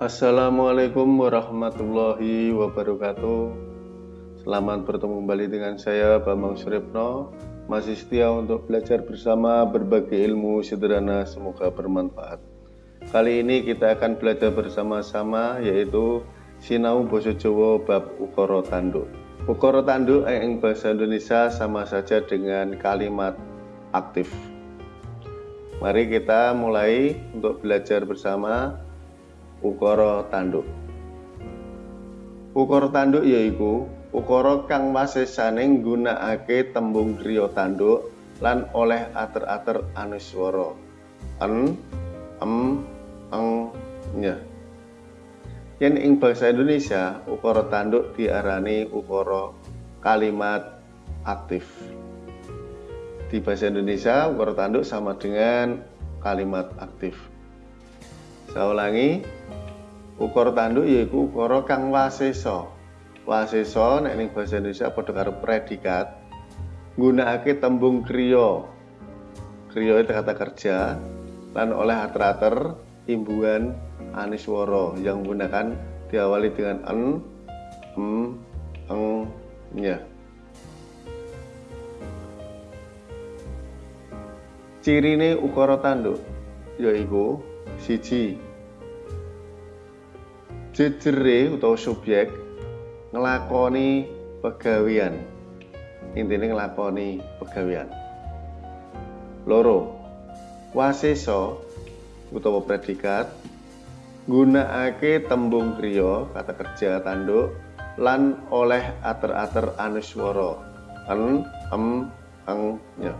Assalamualaikum warahmatullahi wabarakatuh. Selamat bertemu kembali dengan saya Bambang Suripno Masih setia untuk belajar bersama berbagai ilmu sederhana semoga bermanfaat. Kali ini kita akan belajar bersama-sama yaitu Sinau Boso Jowo bab Ukoro Tanduk. Ukoro Tanduk yang bahasa Indonesia sama saja dengan kalimat aktif. Mari kita mulai untuk belajar bersama ukara tanduk. Ukara tanduk yaiku ukara kang wasesane nggunakake tembung kriya tanduk lan oleh ater-ater anuswara. En, em, eng, nye. Yen ing bahasa Indonesia, ukara tanduk diarani ukara kalimat aktif di bahasa Indonesia ukara tanduk sama dengan kalimat aktif saya ulangi ukara tanduk yaitu ukara kang waseso waseso nek ning bahasa Indonesia padha karo predikat nggunakake tembung kriya kriya itu kata kerja lan oleh ater-ater imbuhan aniswara yang menggunakan diawali dengan en, em, eng, nya. cirine ukara tanduk yaiku siji. Jejere utawa subjek ngelakoni pegawian intinya ngelakoni pegawian loro. Waseso utawa predikat gunakake tembung kriya kata kerja tanduk lan oleh ater-ater anuswara en em eng nya.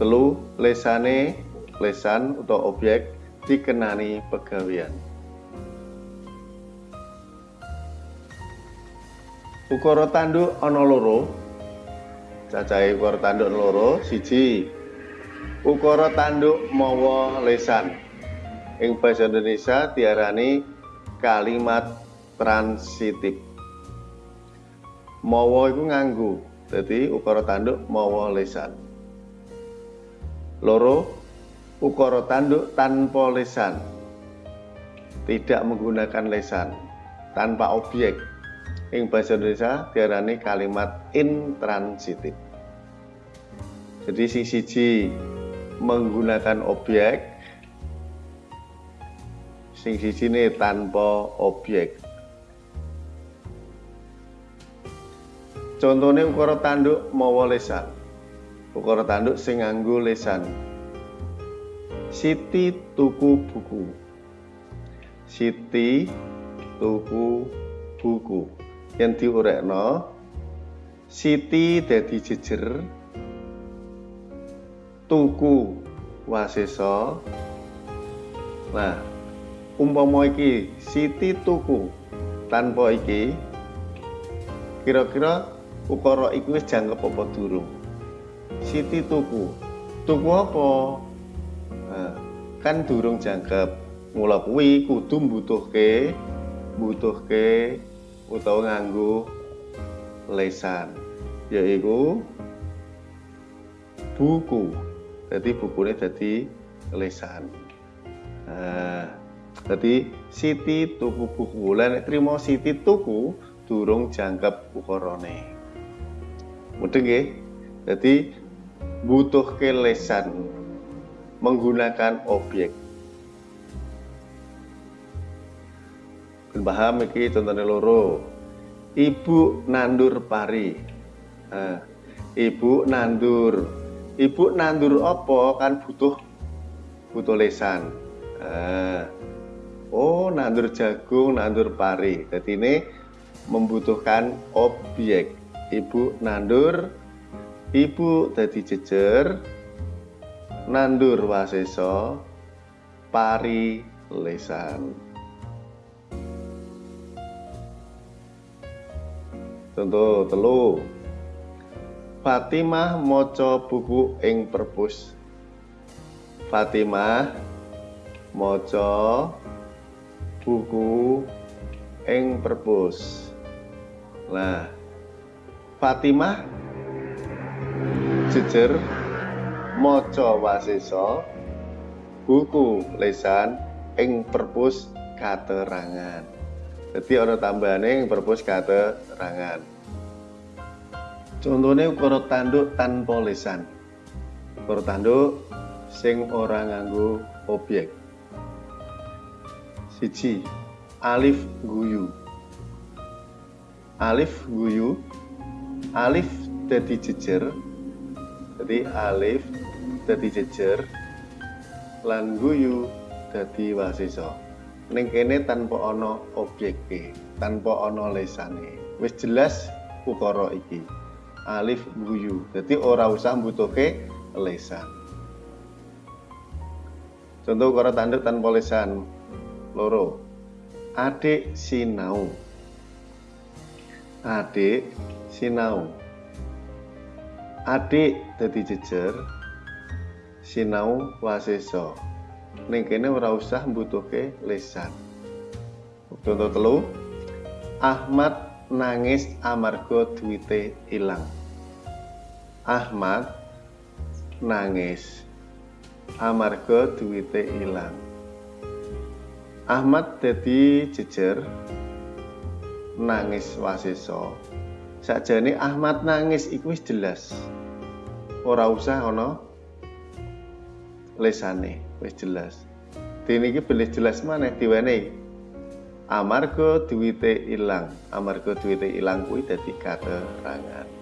Telu lesane lesan atau objek dikenani pegawian ukara tanduk ana loro. Tanduk loro siji. Ukara tanduk mawa lesan. Ing bahasa Indonesia diarani kalimat transitif. Mawa iku nganggo jadi ukara tanduk mawa lesan. Loro, ukara tanduk tanpa lesan. Tidak menggunakan lesan, tanpa objek. Ing bahasa Indonesia diarani kalimat intransitif. Jadi sing siji menggunakan objek, sing siji ini tanpa objek. Contohnya ukara tanduk mawa lesan ukara tanduk sing lesan Siti tuku buku Siti tuku buku yang diurekno Siti dadi jejer tuku waseso nah umpama iki Siti tuku tanpa iki kira-kira ukara iku wis jangkep apa durung Siti tuku. Tuku apa? Kan durung jangkep. Mula kuwi kudu mbutuhke mbutuhke utawa nganggo lesan. Yaiku buku. Jadi bukunya jadi lesan. Nah, jadi Siti tuku buku. Lan trimo Siti tuku durung jangkep ukurane. Mudeng nggih? Jadi butuh kelesan menggunakan objek. Paham iki contohnya loro. Ibu nandur pari. Nah, ibu nandur. Ibu nandur apa? Kan butuh butuh lesan. Nah, oh nandur jagung nandur pari. Jadi ini membutuhkan objek. Ibu nandur Ibu dadi jejer nandur waseso pari lesan. Contoh telu. Fatimah maca buku ing perpus. Fatimah maca buku ing perpus. Nah, Fatimah jejer maca wasesa buku lesan ing perpus katerangan. Jadi ana tambahane ing perpus katerangan. Contohnya ukara tanduk tanpa lisan. Ukara tanduk sing ora nganggo objek. Siji, alif guyu. Alif guyu. Alif dadi jejer. Jadi alif dadi jejer lan guyu dadi wasisa. Ning kene tanpa ana objeke, tanpa ana lesane. Wis jelas ukara iki alif guyu. Jadi ora usah butuhke lesan. Contoh ukara tanduk tanpa lesan. Loro. Adik sinau. Adik sinau. Adik dadi jejer. Sinau wasesa. Ning kene ora usah butuhke lesan. Contoh telu. Ahmad nangis amarga duwite ilang. Ahmad nangis amarga duwite ilang. Ahmad dadi jejer nangis wasesa. Sakjane Ahmad nangis iku wis jelas. Ora usah ana lesane, wis jelas. Dene iki belis jelas maneh diwenehi. Amarga duwite ilang amarga duwite ilang kuwi dadi keterangan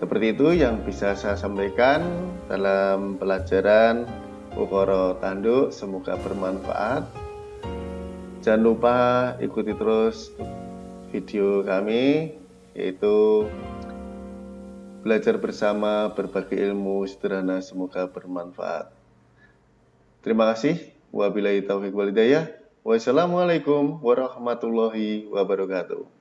seperti itu yang bisa saya sampaikan dalam pelajaran ukara tanduk. Semoga bermanfaat. Jangan lupa ikuti terus video kami yaitu belajar bersama berbagi ilmu sederhana semoga bermanfaat terima kasih Wabillahi taufiq walidayah. Wassalamualaikum warahmatullahi wabarakatuh.